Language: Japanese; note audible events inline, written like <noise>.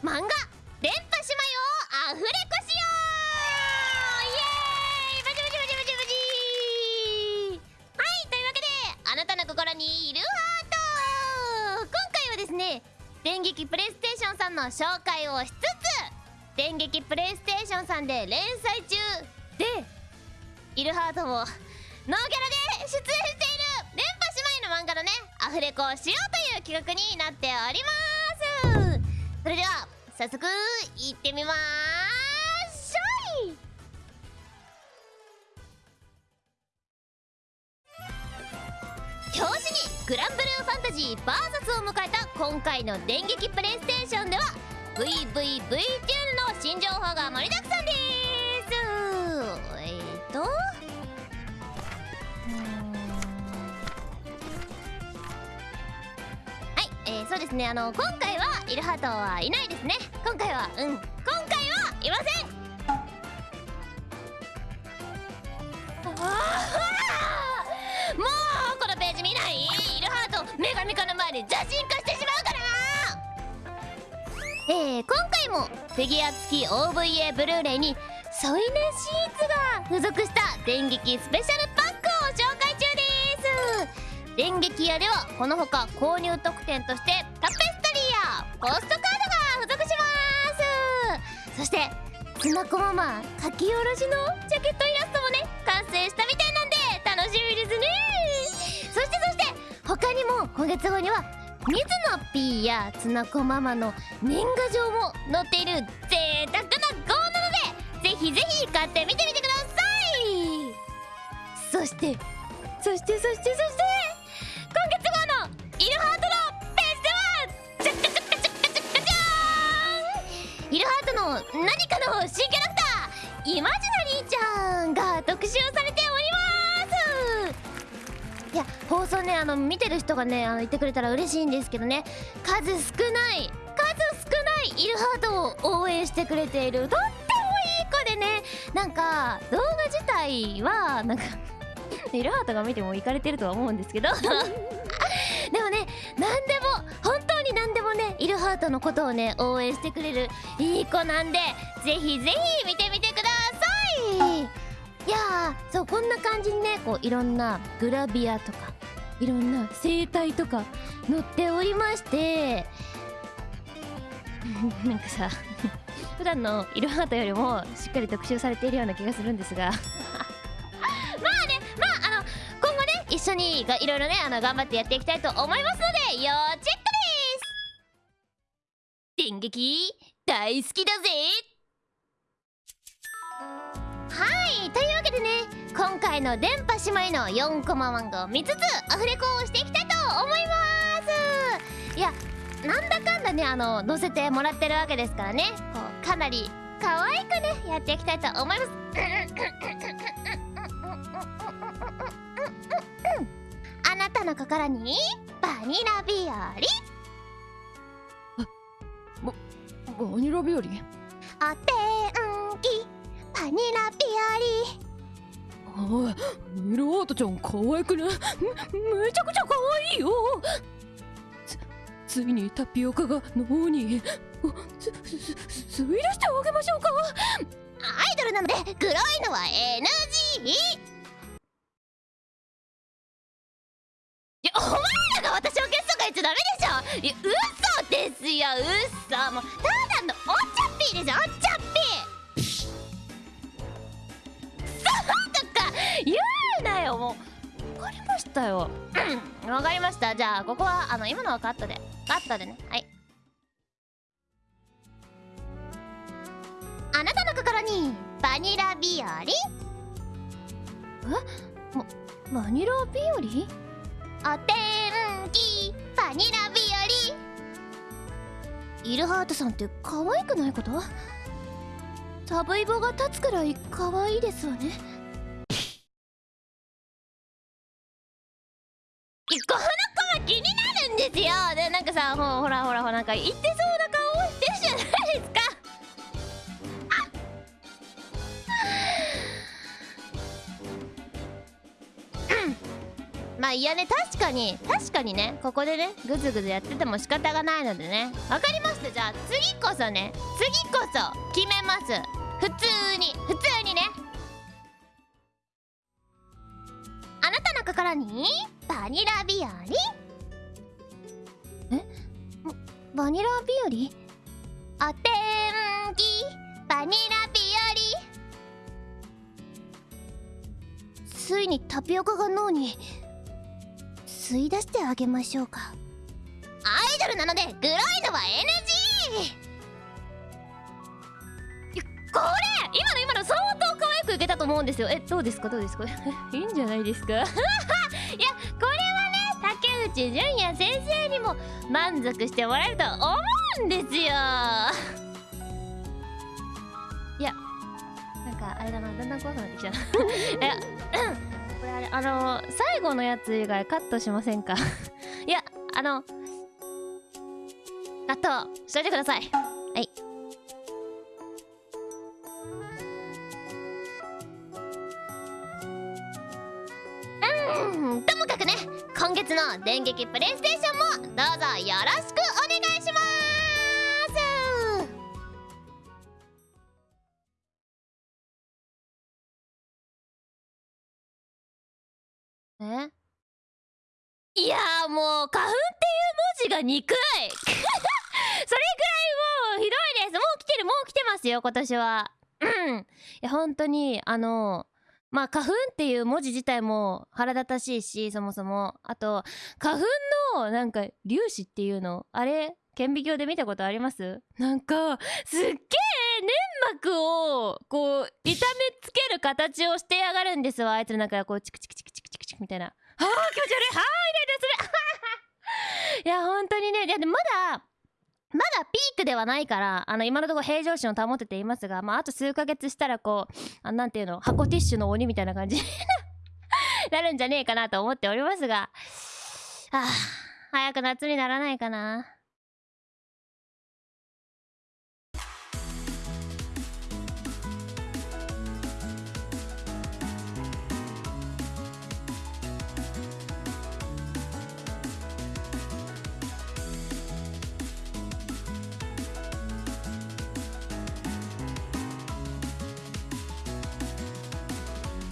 漫画電波姉妹をアフレコしようイエーイバチバチバチバチバチはいというわけであなたの心にいるハート今回はですね電撃プレイステーションさんの紹介をしつつ電撃プレイステーションさんで連載中でイルハートをノーギャラで出演している電波姉妹の漫画のねアフレコをしようという企画になっております。それでは早速行ってみまーしょい。表紙にグランブルーファンタジー VS を迎えた今回の電撃プレイステーションでは VVVTuner の新情報が盛りだくさんです。えっ、ー、とはいえー、そうですね。あの今回はイルハートはいないですね。今回はうん。今回はいません。もうこのページ見ない？イルハート女神化の前で邪神化してしまうから。えー、今回もフィギュア付き OVA ブルーレイに添い寝シーツが付属した電撃スペシャルパックを紹介中です。電撃屋ではこのほか購入特典としてタペスポストカードが付属します。そしてつなこママ書き下ろしのジャケットイラストもね完成したみたいなんで楽しみですね。そしてそして他にも今月号には水野 P やつなこママの年賀状も載っている贅沢な号なのでぜひぜひ買ってみてみてください。そしてそしてそしてそしての何かの新キャラクターイマジナリーちゃんが特集されております。いや放送ねあの見てる人がねあの言ってくれたら嬉しいんですけどね。数少ない数少ないイルハートを応援してくれているとってもいい子でね。なんか動画自体はなんか <laughs> イルハートが見てもいかれてるとは思うんですけど。<laughs> でもね何でも本当に何でもねイルハートのことをね応援してくれるいい子なんでぜひぜひ見てみてください。いやーそうこんな感じにねこういろんなグラビアとかいろんな生態とか載っておりまして。<laughs> なんかさ <laughs> 普段のイルハートよりもしっかり特集されているような気がするんですが。<laughs> まあねまああの今後ね一緒にいろいろねあの頑張ってやっていきたいと思いますので要チェック電撃大好きだぜ。はいというわけでね今回の電波姉妹の4コマ漫画を見つつアフレコをしていきたいと思います。いやなんだかんだねあの載せてもらってるわけですからね。こうかなり可愛くねやっていきたいと思います。あなたの心にバニラ日和。バニラ日和お天気バニラ日おいミルハートちゃん可愛くね？めめちゃくちゃ可愛いよ。つついにタピオカが脳に。おすすす吸い出してあげましょうか。和アイドルなので黒いのは NG ダメでしょ。いや嘘ですよ。嘘。もうただのおっちゃっぴーですよおっちゃっぴー。そうとか言うなよ。もうわかりましたよ。うんわかりました。じゃあここはあの今のはカットで。カットでね。はい。あなたの心にバニラ日和？バニラ日和？お天気バニラ日イルハートさんって可愛くないこと？サブイボが立つくらい可愛いですわね。この子は気になるんですよ。でなんかさほらほらほらなんか言ってそうまあいやね確かに確かにねここでねグズグズやってても仕方がないのでね。わかりました？じゃあ次こそね次こそ決めます。普通に普通にね。あなたの心にバニラ日和？え？バニラ日和？お天気バニラ日和。ついにタピオカが脳に吸い出してあげましょうか。アイドルなのでグロいのは NG いやこれ今の今の相当可愛く受けたと思うんですよ。えどうですか？どうですか？<laughs> いいんじゃないですか？<laughs> いやこれはね竹内純也先生にも満足してもらえると思うんですよ。いやなんかあれだなだんだん怖くなってきた。な <laughs> いやこれあれあの最後のやつ以外カットしませんか？<laughs> いやあのカットしといてください。はい。うんともかくね今月の電撃プレイステーションもどうぞよろしくお願いします。えいやーもう花粉っていう文字が憎い。<laughs> それくらいもうひどいです。もう来てるもう来てますよ今年は。うん。いや本当にあのまあ花粉っていう文字自体も腹立たしいしそもそも。あと花粉のなんか粒子っていうのあれ？顕微鏡で見たことあります？なんかすっげえ粘膜をこう痛めつける形をしてやがるんですわ。あいつの中がこうチクチク。みたいな。あ気持ち悪い。はあ、イライラする。<laughs> いや本当にね。いやでもまだまだピークではないからあの今のところ平常心を保てていますが、まあ、あと数ヶ月したらこうあなんていうの箱ティッシュの鬼みたいな感じ。に <laughs> なるんじゃねえかなと思っておりますが。あ早く夏にならないかな。